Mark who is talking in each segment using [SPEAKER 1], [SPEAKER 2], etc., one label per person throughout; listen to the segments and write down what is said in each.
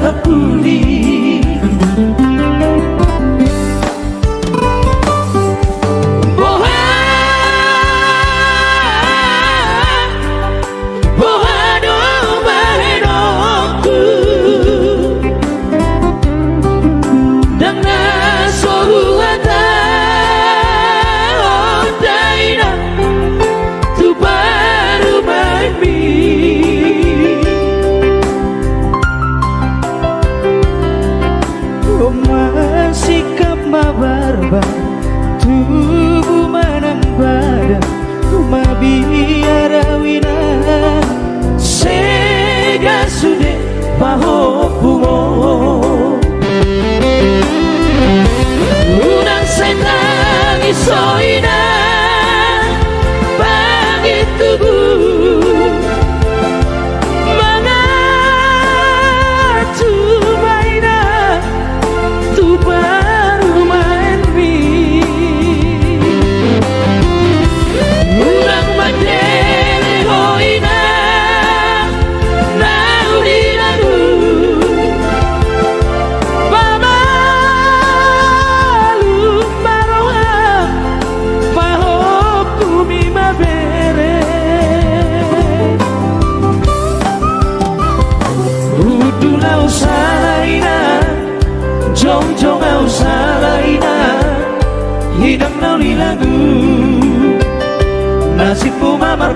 [SPEAKER 1] 바다 뿌리 nasibku mamar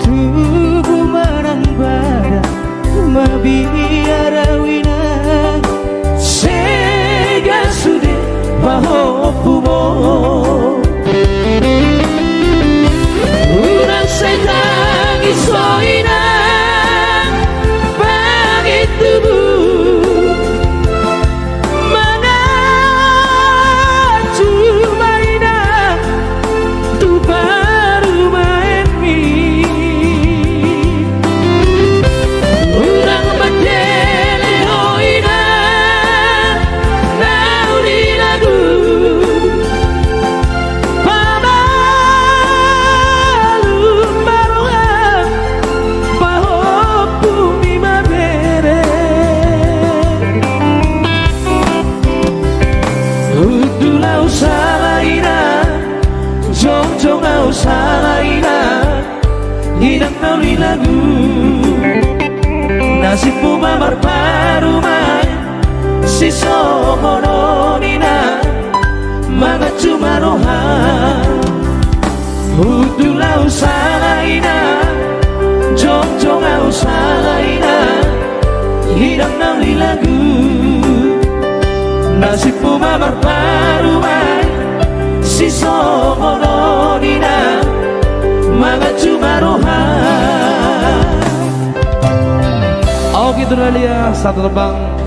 [SPEAKER 1] tubuh marang badan mabiara salaina Hidang nauli lagu. Nasibmu mamar parumai Si somono nina Mga cuma roha. Udulau salaina Jong jong au salaina Hidang nauli lagu. Nasibmu mamar parumai Si somono Mga cumaroha
[SPEAKER 2] Oke itu dia satu terbang